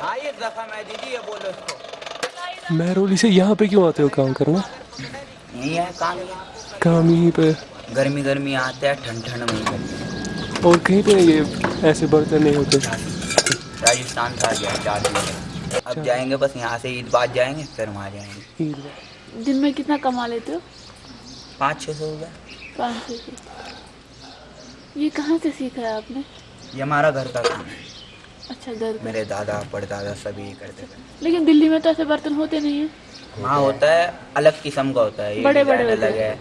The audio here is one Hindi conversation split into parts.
हाँ ये जख्म है दीदी ये बोलो इसको। महरौली से यहाँ पे क्यों आते हो काम करना? यही है काम काम यहीं पे। गर्मी गर्मी आते हैं ठंड ठंड में और कहीं पे ये ऐसे बर्तन नहीं होते? राजस्थान का गया चार दिन अब जाएँगे बस यहाँ से ईद बाद जाएँगे फिर वहाँ जाएँगे। दिन में कितना कमा लेते हो? पाँच छः सौ रुपये पाँच छः सौ। ये कहाँ से सीखा है आपने? ये हमारा घर का काम है। अच्छा घर मेरे दादा परदादा सभी ये करते थे। लेकिन दिल्ली में तो ऐसे बर्तन होते नहीं है। वहाँ होता है अलग किस्म का होता है। बड़े- बड़े अलग है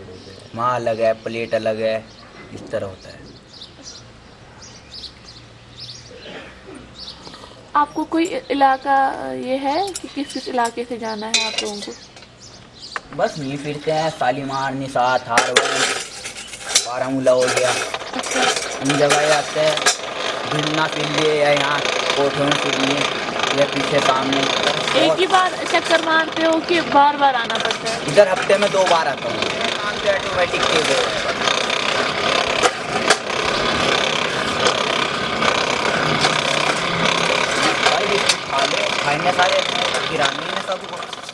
वहाँ अलग है प्लेट अलग है इस तरह होता है। आपको कोई इलाका ये है कि किस किस इलाके से जाना है आप लोगों को? बस नहीं फिरते हैं सालीमार निसात हारवन बारामूला हो गया। इन जगह आते हैं घूमना फिर लिए या यहाँ कोठों में फिर लिए या पीछे सामने। एक ही बार चक्कर मारते हो कि बार बार आना पड़ता है? इधर हफ़्ते में दो बार आता हूँ। Automatic minha sabe tirar, do sabe